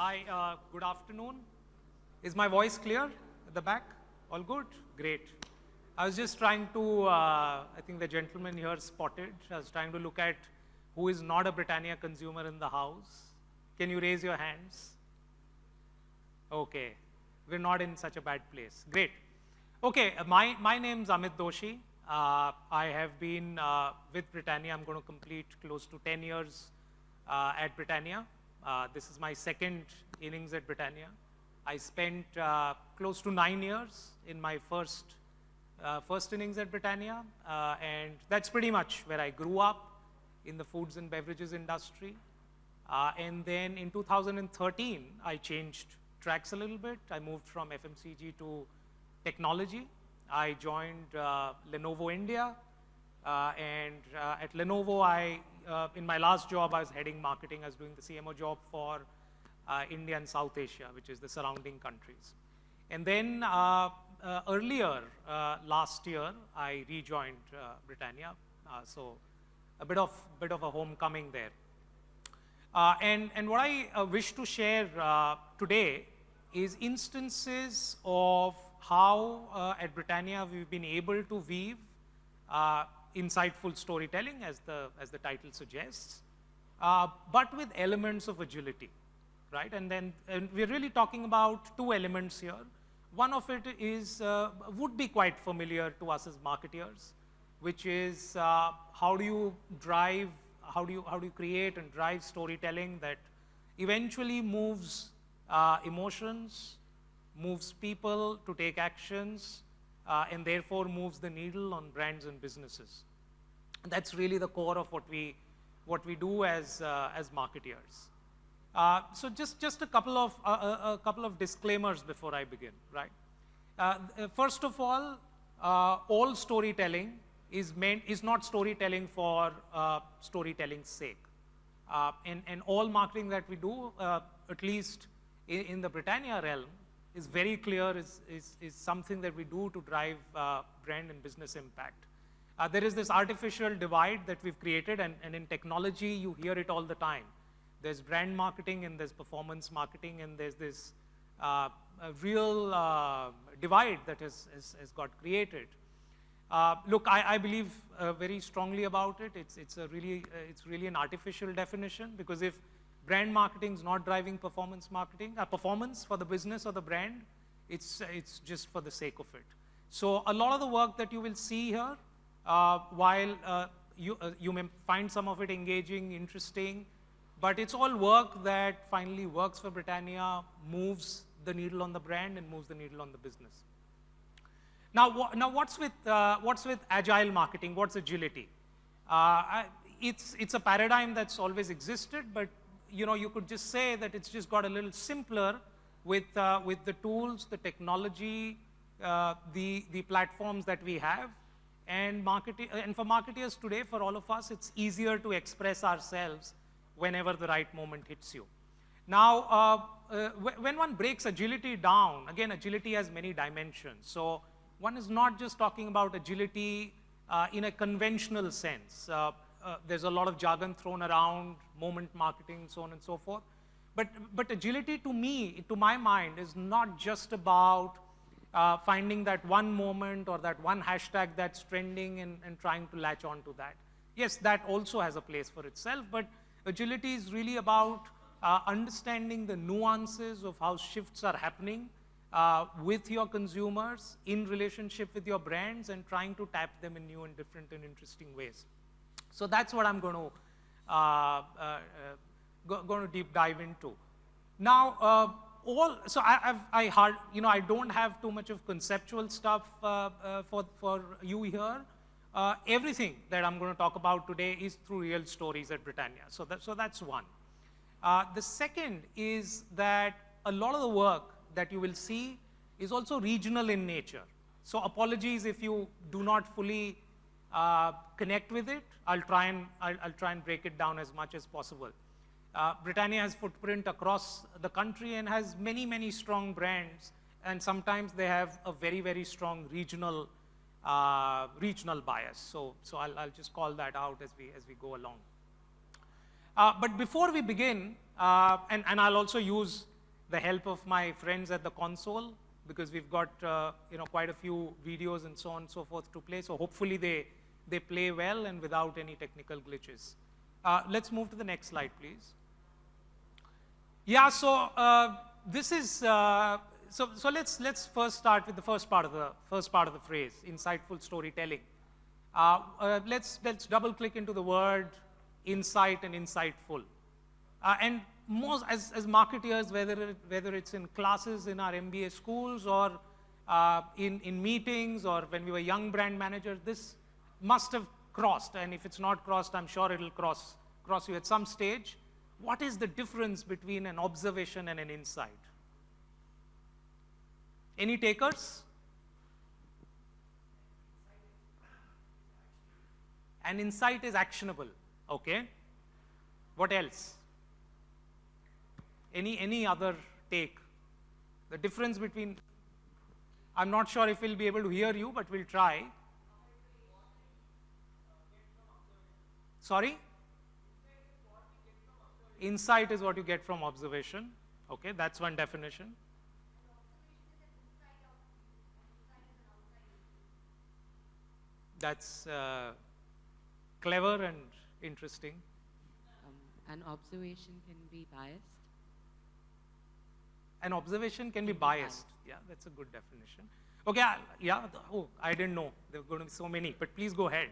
Hi, uh, good afternoon. Is my voice clear at the back? All good? Great. I was just trying to, uh, I think the gentleman here spotted, I was trying to look at who is not a Britannia consumer in the house. Can you raise your hands? Okay, we're not in such a bad place. Great. Okay, uh, my, my name's Amit Doshi. Uh, I have been uh, with Britannia, I'm going to complete close to 10 years uh, at Britannia. Uh, this is my second innings at Britannia. I spent uh, close to nine years in my first, uh, first innings at Britannia, uh, and that's pretty much where I grew up in the foods and beverages industry. Uh, and then in 2013, I changed tracks a little bit. I moved from FMCG to technology. I joined uh, Lenovo India, and at Lenovo, I, uh, in my last job, I was heading marketing. I was doing the CMO job for uh, India and South Asia, which is the surrounding countries. And then uh, uh, earlier last year, I rejoined Britannia. so a bit of, bit of a homecoming there. and, and what I wish to share today is instances of how at Britannia we've been able to weave uh, insightful storytelling, as the, as the title suggests, uh, but with elements of agility, right? And then and we're really talking about two elements here. One of it is, uh, would be quite familiar to us as marketeers, which is uh, how do you drive, how do you, how do you create and drive storytelling that eventually moves uh, emotions, moves people to take actions, uh, and therefore moves the needle on brands and businesses. That's really the core of what we, what we do as, uh, as marketeers. Uh, so just, just a, couple of, uh, a, a, couple of disclaimers before I begin, right? Uh, uh, first of all, all storytelling is, meant, is not storytelling for storytelling's sake. and, and all marketing that we do, at least in, in the Britannia realm, is very clear, is, is, is something that we do to drive uh, brand and business impact. Uh, there is this artificial divide that we've created, and, and in technology, you hear it all the time. There's brand marketing, and there's performance marketing, and there's this uh, real uh, divide that has, has, has got created. Uh, look, I, I believe uh, very strongly about it. It's, it's, a really, it's really an artificial definition, because if brand marketing is not driving performance marketing, uh, performance for the business or the brand, it's, it's just for the sake of it. So a lot of the work that you will see here, uh, while uh, you, uh, you may find some of it engaging, interesting, but it's all work that finally works for Britannia, moves the needle on the brand and moves the needle on the business. Now, now what's, with, uh, what's with agile marketing? What's agility? Uh, it's, it's a paradigm that's always existed, but you know, you could just say that it's just got a little simpler with, uh, with the tools, the technology, uh, the, the platforms that we have. And, market and for marketers today, for all of us, it's easier to express ourselves whenever the right moment hits you. Now, uh, uh when one breaks agility down, again, agility has many dimensions. So one is not just talking about agility uh, in a conventional sense. Uh, there's a lot of jargon thrown around, moment marketing, so on and so forth. But, but agility to me, to my mind, is not just about uh, finding that one moment or that one hashtag that's trending and, and trying to latch on to that. Yes, that also has a place for itself, but agility is really about uh, understanding the nuances of how shifts are happening uh, with your consumers in relationship with your brands and trying to tap them in new and different and interesting ways. So that's what I'm going to uh, uh, uh, go, going to deep dive into. Now, uh, all so I, have I hard you know I don't have too much of conceptual stuff uh, for for you here. everything that I'm going to talk about today is through real stories at Britannia. So that so that's one. the second is that a lot of the work that you will see is also regional in nature. So apologies if you do not fully uh, connect with it. I'll try and I'll, I'll, try and break it down as much as possible. Uh, Britannia has footprint across the country and has many, many strong brands, and sometimes they have a very, very strong regional uh, regional bias. So, so I'll, I'll, just call that out as we as we go along. Uh, but before we begin, uh, and, and I'll also use the help of my friends at the console because we've got uh, you know quite a few videos and so on and so forth to play. So hopefully they they play well and without any technical glitches. Uh, let's move to the next slide, please. Yeah. So uh, this is uh, so so let's let's first start with the first part of the first part of the phrase, insightful storytelling. Uh, uh, let's let's double click into the word insight and insightful. and most as, as marketeers, whether, it, whether it's in classes in our MBA schools or uh, in, in meetings or when we were young brand managers, this must have crossed. And if it's not crossed, I'm sure it'll cross, cross you at some stage. What is the difference between an observation and an insight? Any takers? An insight is actionable, okay? What else? Any, any other take? The difference between, I'm not sure if we'll be able to hear you, but we'll try. Sorry? Insight is what you get from observation. Okay, that's one definition. That's uh, clever and interesting. Um, an observation can be biased an observation can be biased. Yeah, that's a good definition. Okay, yeah, oh, I didn't know there were going to be so many, but please go ahead.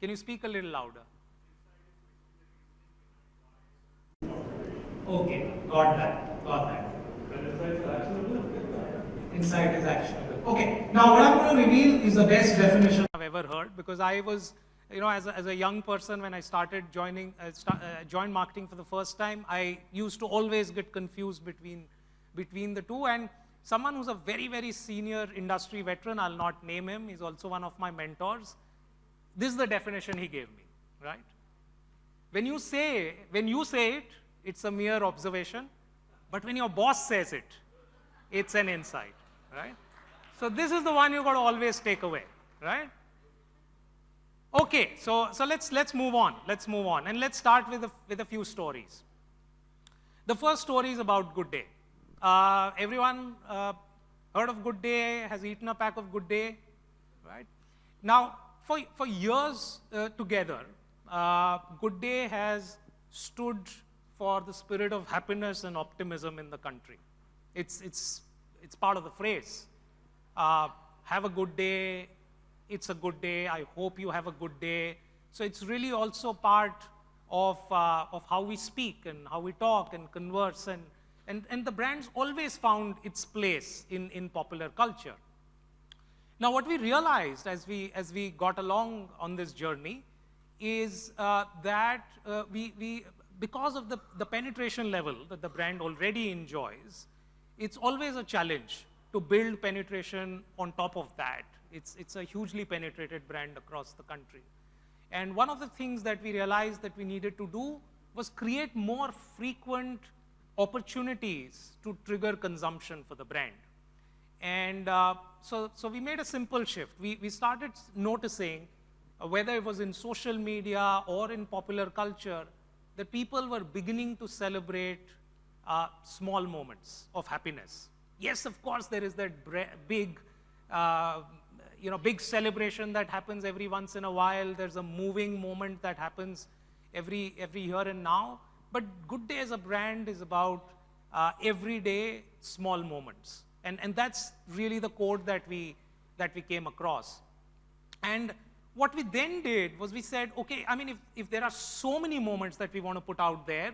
Can you speak a little louder? Okay, got that, got that. Insight is actionable. Okay, now what I'm going to reveal is the best definition I've ever heard because I was you know, as a, as a young person, when I started joining, uh, start, uh, joined marketing for the first time, I used to always get confused between, between the two. And someone who's a very, very senior industry veteran, I'll not name him, he's also one of my mentors. This is the definition he gave me, right? When you say, when you say it, it's a mere observation. But when your boss says it, it's an insight, right? So this is the one you got to always take away, right? Okay, so, so let's, let's move on. Let's move on. And let's start with a, with a few stories. The first story is about Good Day. Uh, everyone uh, heard of Good Day, has eaten a pack of Good Day, right? Now, for, for years uh, together, uh, Good Day has stood for the spirit of happiness and optimism in the country. It's, it's, it's part of the phrase. Uh, have a good day, it's a good day. I hope you have a good day. So it's really also part of, uh, of how we speak and how we talk and converse. And, and, and the brand's always found its place in, in popular culture. Now, what we realized as we, as we got along on this journey is uh, that uh, we, we, because of the, the penetration level that the brand already enjoys, it's always a challenge to build penetration on top of that it's, it's a hugely penetrated brand across the country. And one of the things that we realized that we needed to do was create more frequent opportunities to trigger consumption for the brand. And uh, so, so we made a simple shift. We, we started noticing, uh, whether it was in social media or in popular culture, that people were beginning to celebrate uh, small moments of happiness. Yes, of course, there is that big uh, you know, big celebration that happens every once in a while. There's a moving moment that happens every, every here and now. But Good Day as a brand is about uh, everyday small moments. And, and that's really the code that we, that we came across. And what we then did was we said, okay, I mean, if, if there are so many moments that we want to put out there,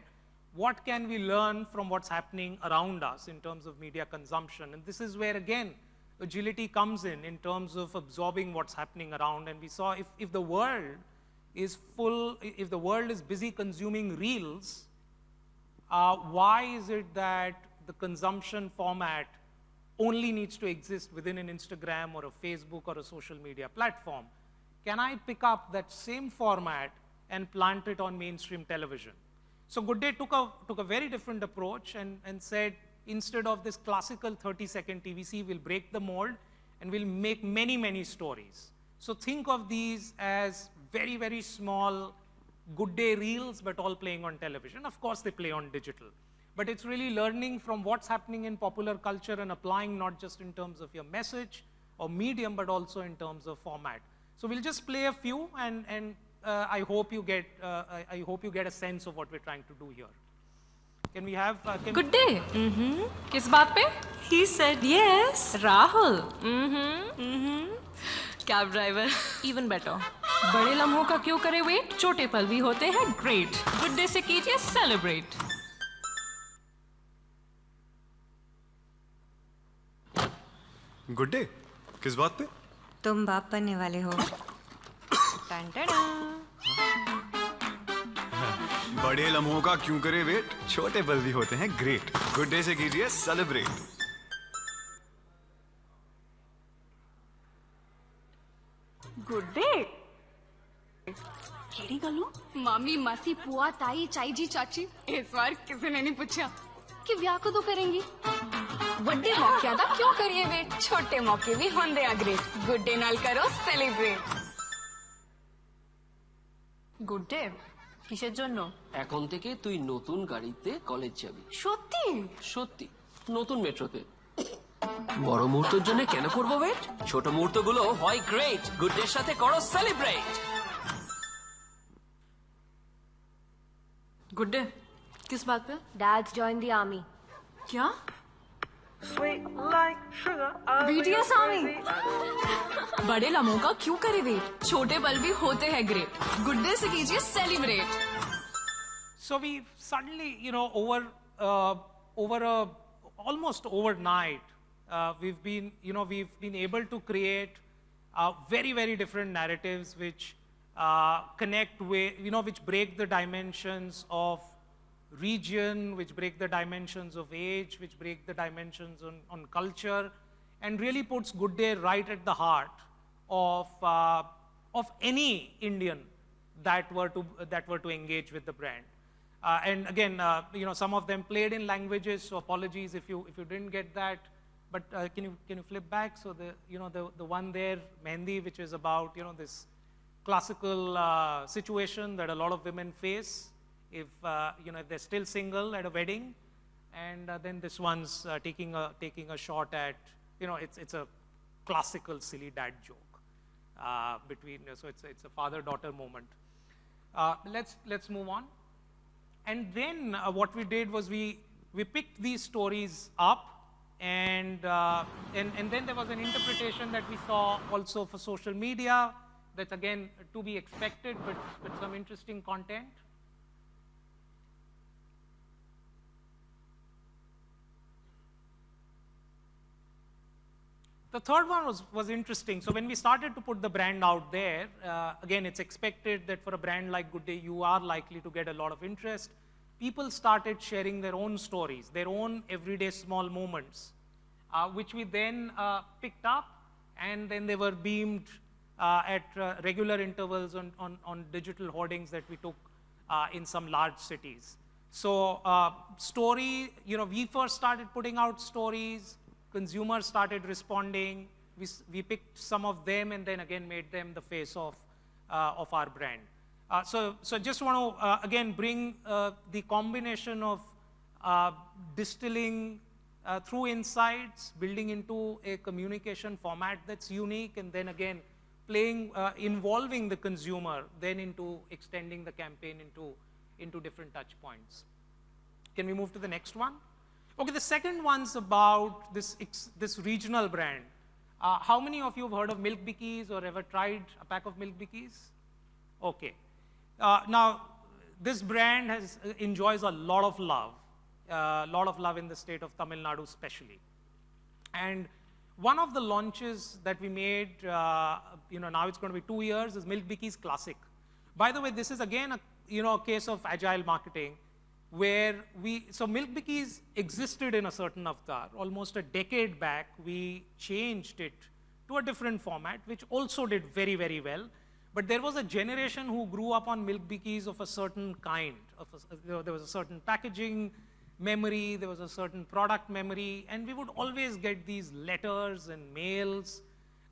what can we learn from what's happening around us in terms of media consumption? And this is where, again, agility comes in, in terms of absorbing what's happening around. And we saw if, if the world is full, if the world is busy consuming reels, uh, why is it that the consumption format only needs to exist within an Instagram or a Facebook or a social media platform? Can I pick up that same format and plant it on mainstream television? So Good Day took a, took a very different approach and, and said, instead of this classical 30 second TVC, we'll break the mold and we'll make many, many stories. So think of these as very, very small good day reels, but all playing on television. Of course, they play on digital. But it's really learning from what's happening in popular culture and applying not just in terms of your message or medium, but also in terms of format. So we'll just play a few, and, and uh, I, hope you get, uh, I, I hope you get a sense of what we're trying to do here. Can we have, uh, can Good day. Good day किस बात पे? He said yes. Rahul. Cab driver. Even better बड़े लम्हों का क्यों करे wait छोटे पल भी होते हैं ग्रेट गुड डे से कीजिए सेलिब्रेट गुड डे किस बात पे? तुम बाप बनने वाले हो। Ton ton. बड़े लम्हों का क्यों करे वेट? छोटे पल भी होते हैं ग्रेट गुड डे से कीजिए सेलिब्रेट गुड डे केड़ी गलो मामी मासी पुआ ताई चाई जी चाची इस बार किसी ने नहीं पूछा। कि ब्याह को तो करेंगी? बड़े मौके का क्यों करिए वेट? छोटे मौके भी होंगे ग्रेट गुड डे नाल करो सेलिब्रेट गुड डे কিসের জন্য এখন থেকে তুই নতুন গাড়িতে কলেজ যাবি সত্যি সত্যি নতুন মেট্রোতে বড় মুহূর্তের জন্য কেন করবো ওয়েট ছোট মুহূর্তগুলো হয় গ্রেট গুড ডের সাথে করো সেলিব্রেট गुड डे किस बात पे Dad's joined the army. क्या बीटीएस आर्मी बड़े लम्हों का क्यों करे वेट छोटे पल भी होते हैं ग्रेट गुड डे से कीजिए celebrate So we suddenly, you know, over uh, over a almost overnight, uh, we've been, you know, we've been able to create uh, very, very different narratives which uh, connect with, you know, which break the dimensions of region, which break the dimensions of age, which break the dimensions on, on culture, and really puts Good Day right at the heart of, uh, of any Indian that were to, that were to engage with the brand. Uh, and again, uh, you know, some of them played in languages, so apologies if you, if you didn't get that. But uh, can, you, can you flip back? So the, you know, the, the one there, Mehndi, which is about, you know, this classical uh, situation that a lot of women face if, uh, you know, if they're still single at a wedding. And uh, then this one's uh, taking, a, taking a shot at, you know, it's, it's a classical silly dad joke uh, between, so it's, it's a father-daughter moment. Uh, let's, let's move on. And then uh, what we did was we, we picked these stories up and, and, and then there was an interpretation that we saw also for social media that's again to be expected, but, but some interesting content. The third one was, was interesting. So when we started to put the brand out there, uh, again, it's expected that for a brand like Good Day, you are likely to get a lot of interest. People started sharing their own stories, their own everyday small moments, uh, which we then uh, picked up, and then they were beamed uh, at uh, regular intervals on, on, on digital hoardings that we took uh, in some large cities. So story, you know, we first started putting out stories, consumers started responding, we, we picked some of them and then again made them the face of, uh, of our brand. Uh, so, so just want to, uh, again, bring uh, the combination of uh, distilling uh, through insights, building into a communication format that's unique, and then again, playing, involving the consumer, then into extending the campaign into, into different touch points. Can we move to the next one? Okay, the second one's about this, this regional brand. Uh, how many of you have heard of Milk Bikis or ever tried a pack of Milk Bikis? Okay. Uh, now, this brand has, uh, enjoys a lot of love, a lot of love in the state of Tamil Nadu especially. And one of the launches that we made, uh, you know, now it's going to be two years, is Milk Bikis Classic. By the way, this is again a, you know, a case of agile marketing where we, so Milk Bikis existed in a certain avatar. Almost a decade back, we changed it to a different format, which also did very, very well. But there was a generation who grew up on Milk Bikis of a certain kind. A, there- was a certain packaging memory, there was a certain product memory, and we would always get these letters and mails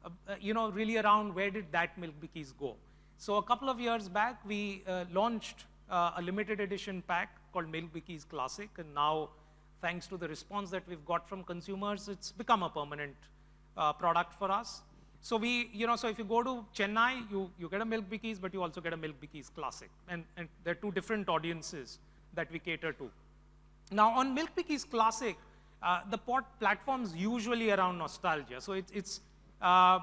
uh, uh, you know, really around where did that Milk Bikis go. So a couple of years back, we uh, launched uh, a limited edition pack called Milk Bikis Classic, and now, thanks to the response that we've got from consumers, it's become a permanent uh, product for us. So we, you know, so if you go to Chennai, you, you get a Milk Bikis, but you also get a Milk Bikis Classic. And, and there are two different audiences that we cater to. Now, on Milk Bikis Classic, uh, the pot platform's usually around nostalgia. So it's, it's, uh,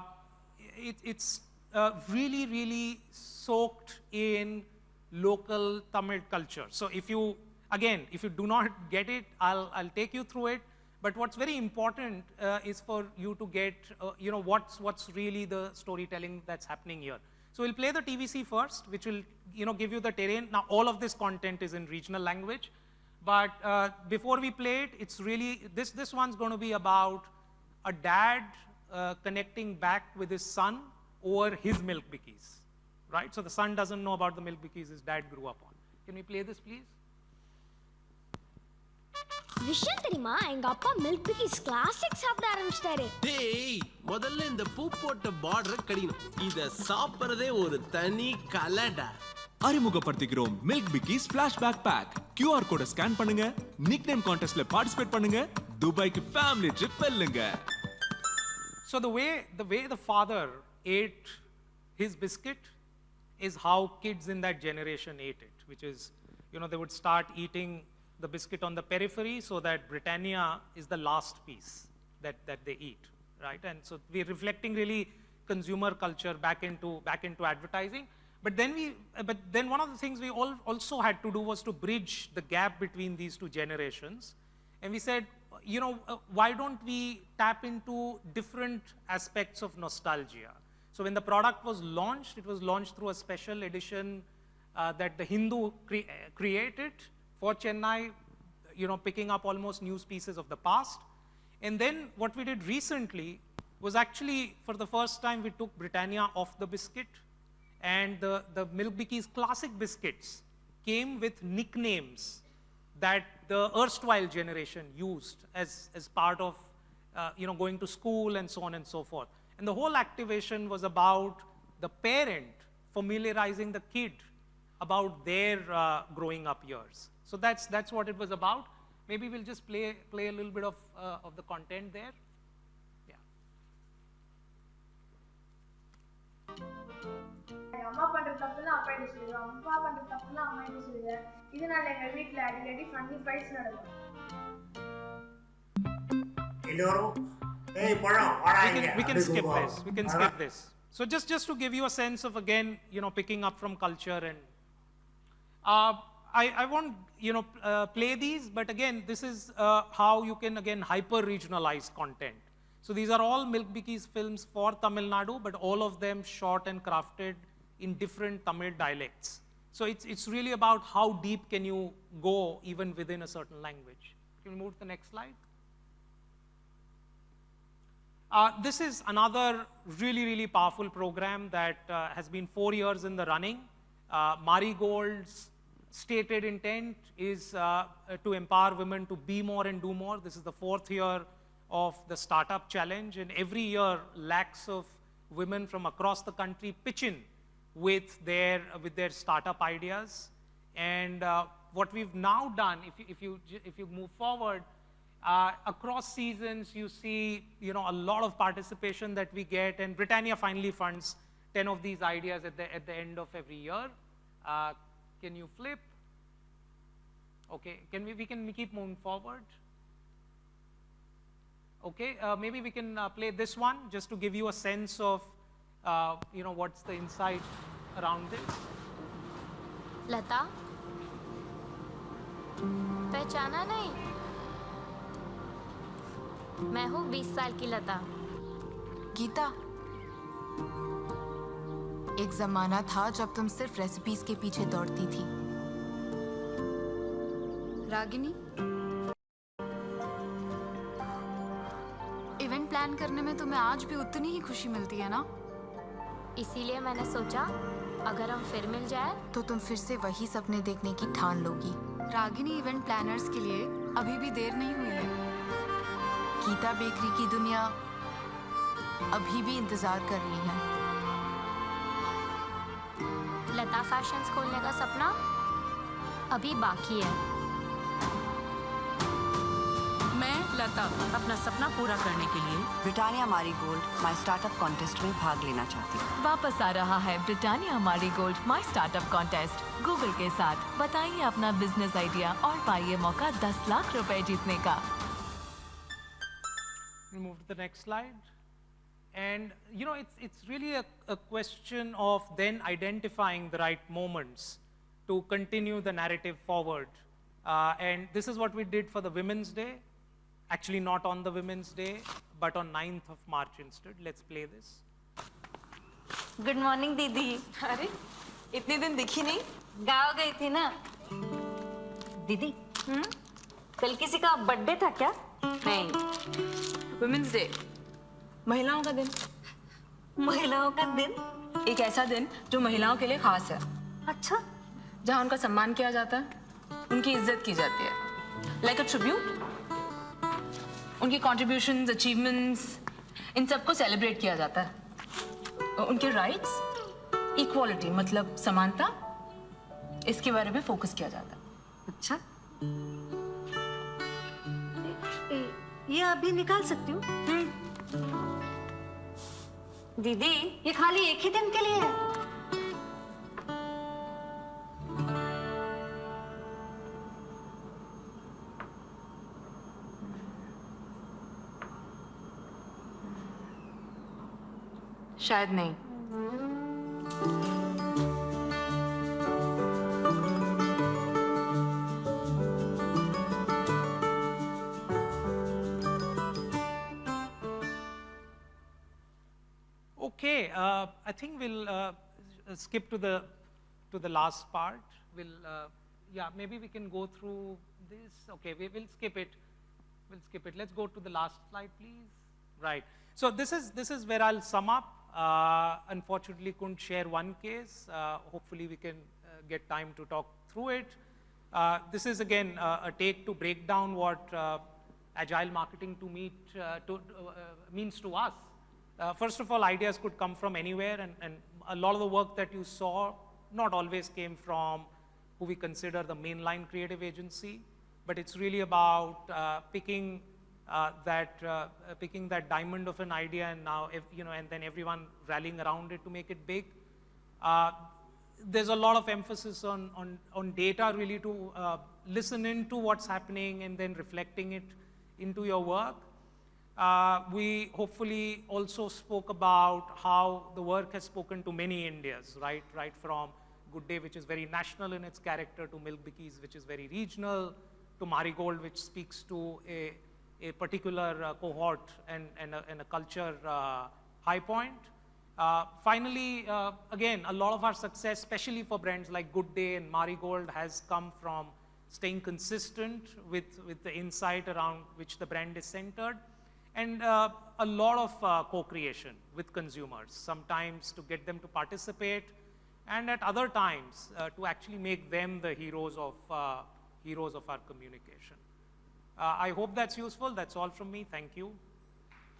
it, it's uh, really, really soaked in local Tamil culture. So if you, again, if you do not get it, I'll, I'll take you through it. But what's very important uh, is for you to get, uh, you know, what's, what's really the storytelling that's happening here. So we'll play the TVC first, which will, you know, give you the terrain. Now, all of this content is in regional language. But uh, before we play it, it's really, this, this one's going to be about a dad uh, connecting back with his son over his milk bikis, right? So the son doesn't know about the milk bikis his dad grew up on. Can we play this, please? விஷயம் தெரியுமா? எங்க அப்பா milk Bikis classic சாப்பிட ஆரம்பிச்சிட்டாரு. டேய் முதல்ல இந்த பூ போட்ட பார்டர் கடிக்கணும். இத சாப்பிடுறதே ஒரு தனி கலடா. அறிமுகப்படுத்திக்கிறோம் Milk Bikis flashback pack QR கோட ஸ்கேன் பண்ணுங்க. நிக் நேம் கான்டெஸ்ட்ல பார்ட்டிசிபேட் பண்ணுங்க. துபாய்க்கு ஃபேமிலி ட்ரிப் வெல்லுங்க. So the way, the way the father ate his biscuit is how kids in that generation ate it, which is, you know, they would start eating the biscuit on the periphery so that Britannia is the last piece that, that they eat, right? And so we're reflecting really consumer culture back into, back into advertising. But then we, but then one of the things we all also had to do was to bridge the gap between these two generations. And we said, you know, uh, why don't we tap into different aspects of nostalgia? So when the product was launched, it was launched through a special edition uh, that the Hindu cre- uh, created for Chennai, you know, picking up almost news pieces of the past. And then what we did recently was actually, for the first time, we took Britannia off the biscuit and the, the Milk classic biscuits came with nicknames that the erstwhile generation used as, as part of uh, you know, going to school and so on and so forth. And the whole activation was about the parent familiarizing the kid about their uh, growing up years. So that's, that's what it was about. Maybe we'll just play, play a little bit of, uh, of the content there. எங்க அம்மா பண்ற தப்புலாம் அப்பா என்ன சொல்லுவேன் அப்பா பண்ற தப்புலாம் அம்மா என்ன சொல்லுவேன் இதனால எங்க வீட்ல அடிக்கடி ஃபன்னி ஃபைட்ஸ் நடக்கும் எல்லோரும் Hey, we can, we can skip this. We can skip this. So just, just to give you a sense of, again, you know, picking up from culture and uh, I, I, won't, you know, uh, play these, but again, this is uh, how you can, again, hyper-regionalize content. So these are all Milk Bikis films for Tamil Nadu, but all of them shot and crafted in different Tamil dialects. So it's, it's really about how deep can you go even within a certain language. Can we move to the next slide? Uh, this is another really, really powerful program that uh, has been four years in the running. Uh, Marigold's stated intent is uh, uh, to empower women to be more and do more. This is the fourth year of the Startup Challenge, and every year, lakhs of women from across the country pitch in with their, with their startup ideas. And what we've now done, if you, if you, if you move forward, uh, across seasons, you see, you know, a lot of participation that we get, and Britannia finally funds 10 of these ideas at the, at the end of every year. Uh, can you flip? Okay, can we, we can keep moving forward? Okay, uh, maybe we can uh, play this one just to give you a sense of, uh, you know, what's the insight around this. लता पहचाना नहीं मैं हूँ 20 साल की लता। गीता एक जमाना था जब तुम सिर्फ़ रेसिपीज़ के पीछे दौड़ती थी। रागिनी? इवेंट प्लान करने में तुम्हें आज भी उतनी ही खुशी मिलती है ना? इसीलिए मैंने सोचा अगर हम फिर मिल जाए। तो तुम फिर से वही सपने देखने की ठान लोगी। रागिनी इवेंट प्लानर्स के लिए अभी भी देर नहीं हुई है। गीता बेकरी की दुनिया अभी भी इंतज़ार कर रही है। लता फैशंस खोलने का सपना अभी बाकी है। मैं लता अपना सपना पूरा करने के लिए Britannia Marie gold my startup contest में भाग लेना चाहती हूँ। वापस आ रहा है Britannia Marie gold my startup contest Google के साथ बताइए अपना बिज़नेस आइडिया और पाइए मौका 10 लाख रुपए जीतने का। to the next slide. And you know, it's, it's really a, a question of then identifying the right moments to continue the narrative forward. Uh, and this is what we did for the Women's Day. Actually, not on the Women's Day, but on 9th of March instead. Let's play this. Good morning दीदी अरे इतने दिन दिखी नहीं गाँव गई थी ना दीदी कल किसी का बर्थडे था क्या नहीं वुमेन्स डे महिलाओं का दिन। महिलाओं का दिन? एक ऐसा दिन जो महिलाओं के लिए खास है। अच्छा। जहाँ उनका सम्मान किया जाता है उनकी इज़्ज़त की जाती है। लाइक अ ट्रिब्यूट उनकी कॉन्ट्रीब्यूशंस अचीवमेंट्स इन सबको सेलिब्रेट किया जाता है। उनके राइट्स इक्वालिटी मतलब समानता इसके बारे में फोकस किया जाता है। अच्छा। ये अभी निकाल सकती हूँ। दीदी ये खाली एक ही दिन के लिए है। शायद नहीं। Uh, I think we'll uh, skip to the to the last part. We'll uh, yeah, maybe we can go through this. Okay, we will skip it. We'll skip it. Let's go to the last slide, please. Right. So this is this is where I'll sum up. Uh, unfortunately, couldn't share one case. Uh, hopefully, we can uh, get time to talk through it. This is again a take to break down what agile marketing to meet to, means to us. Uh, first of all, ideas could come from anywhere, and, and a lot of the work that you saw not always came from who we consider the mainline creative agency, but it's really about uh, picking uh, that uh, picking that diamond of an idea, and now if, you know, and then everyone rallying around it to make it big. Uh, there's a lot of emphasis on, on, on data really to uh, listen into what's happening and then reflecting it into your work. Uh, we hopefully also spoke about how the work has spoken to many Indias, right? Right from Good Day, which is very national in its character, to Milk Bikis, which is very regional, to Marigold, which speaks to a, a particular uh, cohort and, and, a, and a culture uh, high point. Uh, finally, uh, again, a lot of our success, especially for brands like Good Day and Marigold, has come from staying consistent with, with the insight around which the brand is centered, and uh, a lot of uh, co-creation with consumers, sometimes to get them to participate, and at other times uh, to actually make them the heroes of, uh, heroes of our communication. Uh, I hope that's useful. That's all from me. Thank you.